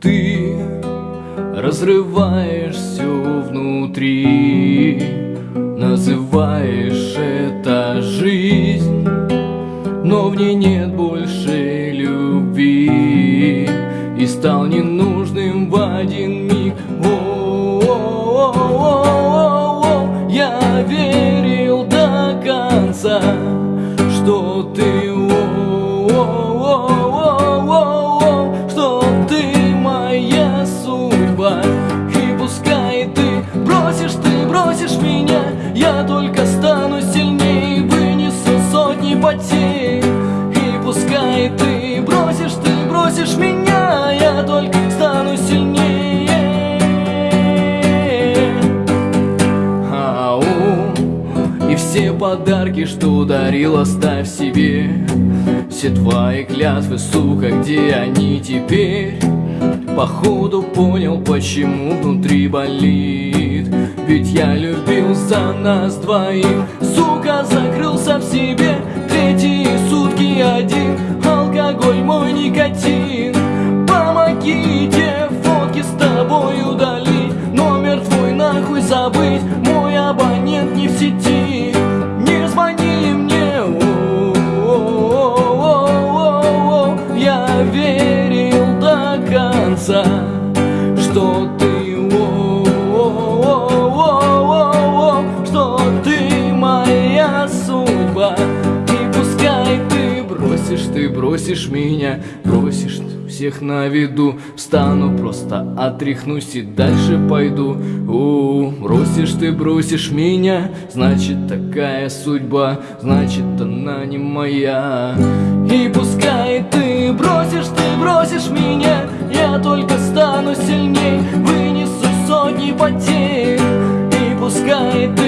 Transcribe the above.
Ты разрываешь все внутри Называешь это жизнь Но в ней нет больше любви. И стал ненужным в один миг. О Я верил до конца что ты Я только стану сильнее Вынесу сотни потерь. И пускай ты бросишь, ты бросишь меня Я только стану сильнее. Ау И все подарки, что дарил, оставь себе. Все твои клятвы, сука, где они теперь? Походу понял, почему внутри болит. Ведь я любил за нас двоих. Сука, закрылся в себе Третьи сутки один. Алкоголь мой никотин. Помогите, фотки с тобой удалить Номер твой нахуй забыть. Мой абонент не в сети. Не звони мне. О-о-о-о-о-о. Я верил ты моя судьба И пускай ты бросишь, ты бросишь меня Бросишь всех на виду. Встану, просто отряхнусь и дальше пойду. У, бросишь ты, бросишь меня Значит такая судьба Значит она не моя. И пускай ты бросишь, ты бросишь меня Я только стану сильней Вынесу сотни потерь. Пускай ты